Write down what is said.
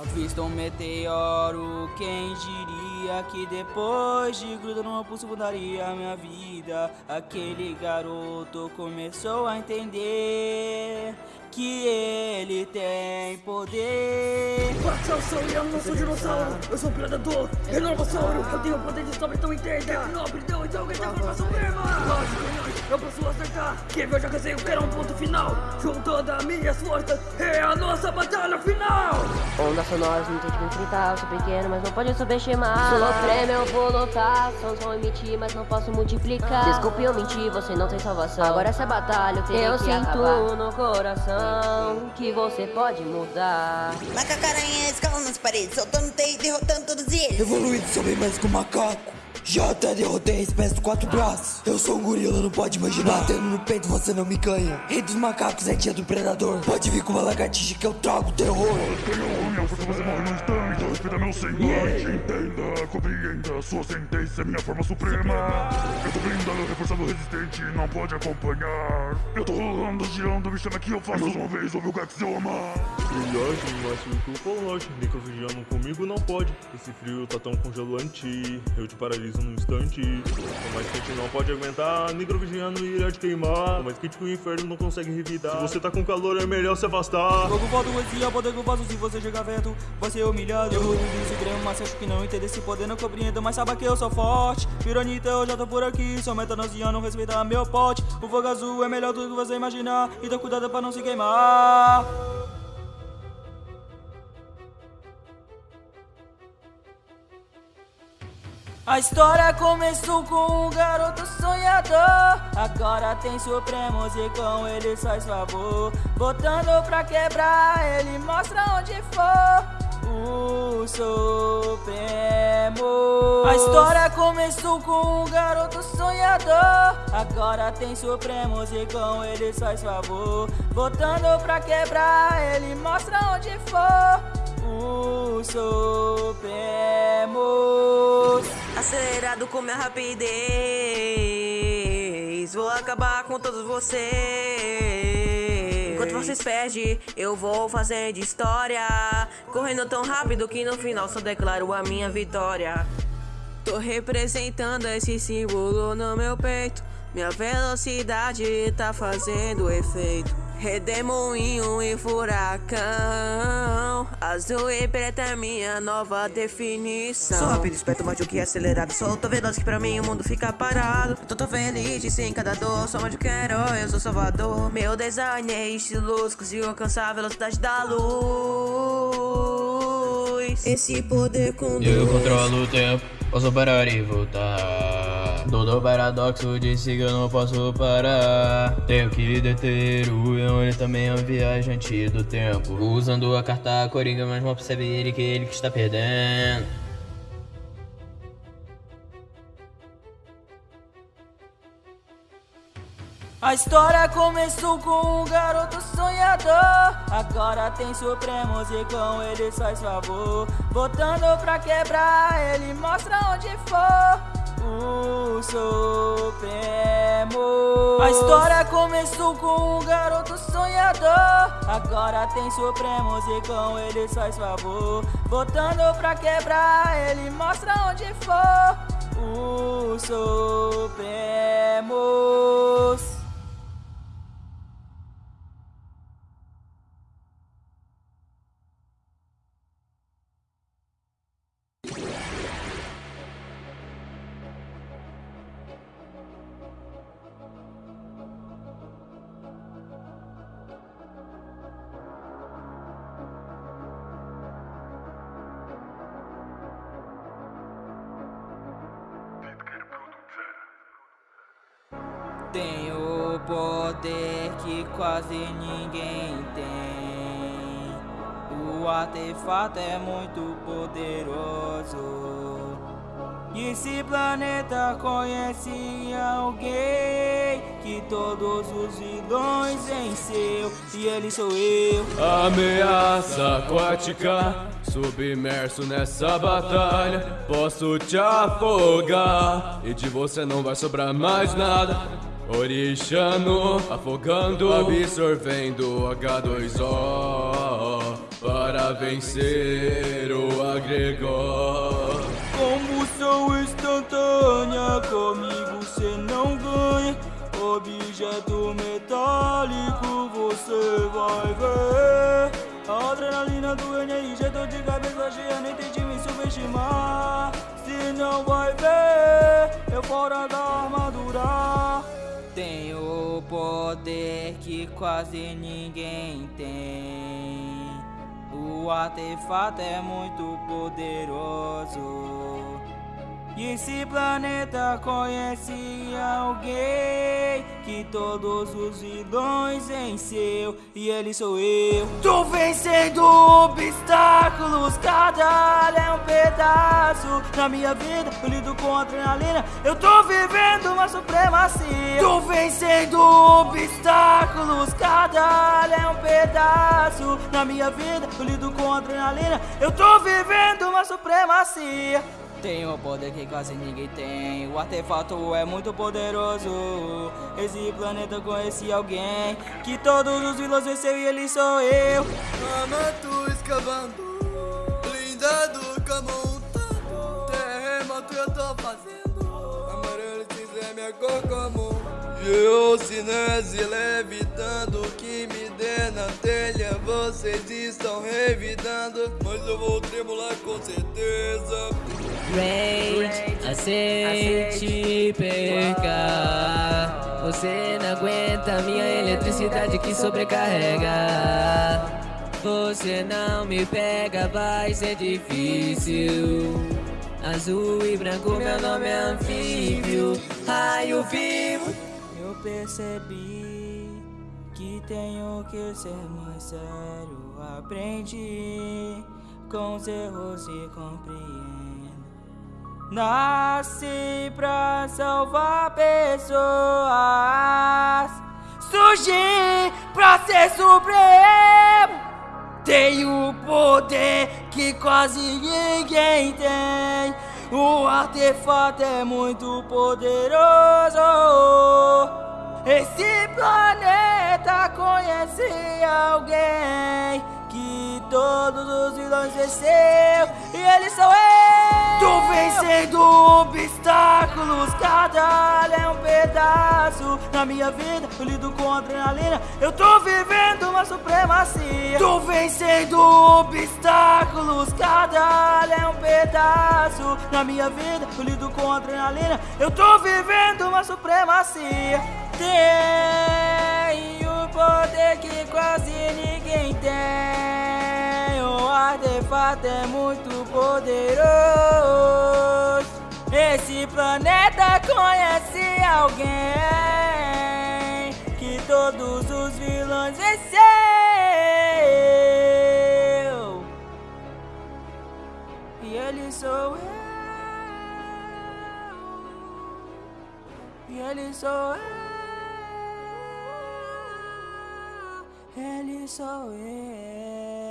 Avista um meteoro, quem diria que depois de gruda numa pulso mudaria a minha vida? Aquele garoto começou a entender que ele tem poder. Bate ao som e eu não sou dinossauro. Eu sou um predador, renovassauro Eu tenho poder de sobre, então entenda. Nobre, então, então, que tem forma suprema Lógico, eu posso acertar. Quem viu já que sei o que era um ponto final. Juntando as minhas forças É a nossa batalha final. Ondas sonoras não tem que me enfrentar Eu sou pequeno, mas não pode subestimar. Sou prêmio, eu vou lutar. Sons vão emitir, mas não posso multiplicar. Desculpe eu mentir, você não tem salvação. Agora essa batalha eu tenho eu que sinto acabar. no coração que você pode mudar. Macacaranha escalando nas paredes, soltando teia e derrotando todos eles. Evoluído, sou bem mais que um macaco. Já até derrotei a espécie de quatro braços. Eu sou um gorila, não pode imaginar. Batendo no peito você não me ganha. Rei dos macacos é tia do predador. Pode vir com uma lagartixa que eu trago terror. Tenho unha, você você morre no instante. Respeita meu semblante. Entenda, compreenda. Sua sentença é minha forma suprema. Eu tô blindado, reforçado, resistente. Não pode acompanhar. Eu tô rolando, girando, me chama que eu faço mais uma vez. Ouve o Gaxioma. Brilhante, máximo que o polote. Microvigiando comigo não pode. Esse frio tá tão congelante. Eu te paraliso no instante. O mais quente não pode aguentar, nigrovigiano irá te queimar. O mais quente que o inferno não consegue revidar. Se você tá com calor, é melhor se afastar. Fogo voto poesia, poder que vaso, se você chegar vento, vai ser humilhado. Eu disse grama, mas acho que não entender esse poder, não compreendo, mas sabe que eu sou forte. Piranita, eu já tô por aqui, sou metanosiano, respeita meu pote. O fogo azul é melhor do que você imaginar, então cuidado pra não se queimar. A história começou com um garoto sonhador. Agora tem supremos e com ele faz favor. Botando pra quebrar, ele mostra onde for. O Supremo. A história começou com um garoto sonhador. Agora tem supremos e com ele faz favor. Botando pra quebrar, ele mostra onde for. O Supremos Acelerado com minha rapidez. Vou acabar com todos vocês. Enquanto vocês perdem, eu vou fazendo história. Correndo tão rápido que no final só declaro a minha vitória. Tô representando esse símbolo no meu peito. Minha velocidade tá fazendo efeito Redemoinho e furacão. Azul e preta é minha nova definição. Sou rápido, esperto, mais do que acelerado. Sou tão veloz que pra mim o mundo fica parado. Tô tão feliz de sem cada dor. Sou mais do que herói, eu sou salvador. Meu design é estiloso Consigo alcançar a velocidade da luz. Esse poder conduz Eu controlo o tempo, posso parar e voltar Todo paradoxo disse que eu não posso parar. Tenho que deter o leão, ele também é um viajante do tempo. Usando a carta coringa, mas não percebe ele que ele que está perdendo A história começou com um garoto sonhador. Agora tem supremos e com ele faz favor. Botando pra quebrar, ele mostra onde for. O Supremo. A história começou com um garoto sonhador. Agora tem supremos e com ele faz favor. Botando pra quebrar, ele mostra onde for. O Supremos poder que quase ninguém tem. O artefato é muito poderoso. E esse planeta conhece alguém que todos os vilões venceu e ele sou eu. Ameaça aquática, submerso nessa batalha, posso te afogar e de você não vai sobrar mais nada. Orixano, afogando, absorvendo H2O. para vencer o agregor. Combustão instantânea, comigo cê não ganha. Objeto metálico, você vai ver. A adrenalina do NRG, tô de cabeça cheia, nem tente me subestimar. Se não vai ver, eu fora da armadura. Tenho poder que quase ninguém tem. O artefato é muito poderoso. Esse planeta conhece alguém que todos os vilões venceu e ele sou eu. Tô vencendo obstáculos, cada é um pedaço na minha vida. Eu lido com adrenalina, eu tô vivendo uma supremacia. Tô vencendo obstáculos, cada é um pedaço na minha vida. Eu lido com adrenalina, eu tô vivendo uma supremacia. Tenho poder que quase ninguém tem. O artefato é muito poderoso. Esse planeta conheci alguém que todos os vilões venceu e ele sou eu. Amato escavando, blindado montando. Terremoto eu tô fazendo. Amarelo cinza é minha cor comum. Geocinese levitando que me dê na telha Vocês estão revidando Mas eu vou tremular com certeza. Rage, aceite e perca Você não aguenta minha eletricidade que sobrecarrega. Você não me pega, vai ser difícil. Azul e branco, meu nome é anfíbio. Raio vivo percebi que tenho que ser mais sério. Aprendi com os erros e compreendo. Nasci pra salvar pessoas. Surgi pra ser supremo. Tenho poder que quase ninguém tem. O artefato é muito poderoso Esse planeta conhece alguém Que todos os vilões venceu E ele sou eu Tô vencendo obstáculos, cada é um pedaço na minha vida. Eu lido com adrenalina, eu tô vivendo uma supremacia. Tô vencendo obstáculos, cada é um pedaço na minha vida. Eu lido com adrenalina, eu tô vivendo uma supremacia. Tenho poder que quase ninguém tem. O artefato é muito poderoso. Esse planeta conhece alguém que todos os vilões venceu. E ele sou eu. E ele sou eu. Ele sou eu.